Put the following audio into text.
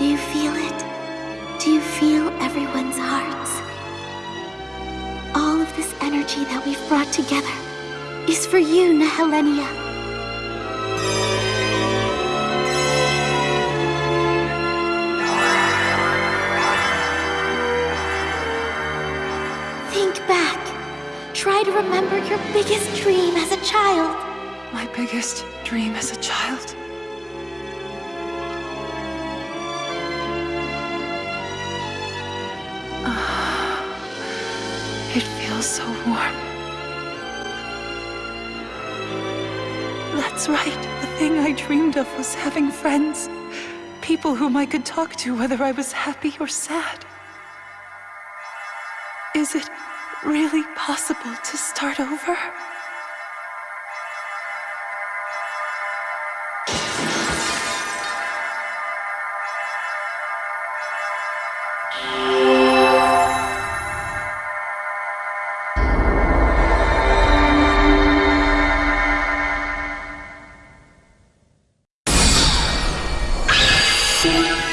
Do you feel it? Do you feel everyone's hearts? All of this energy that we've brought together is for you, Nehelenia. Think back. Try to remember your biggest dream as a child. My biggest dream as a child. Feels so warm. That's right. The thing I dreamed of was having friends. People whom I could talk to whether I was happy or sad. Is it really possible to start over? Thank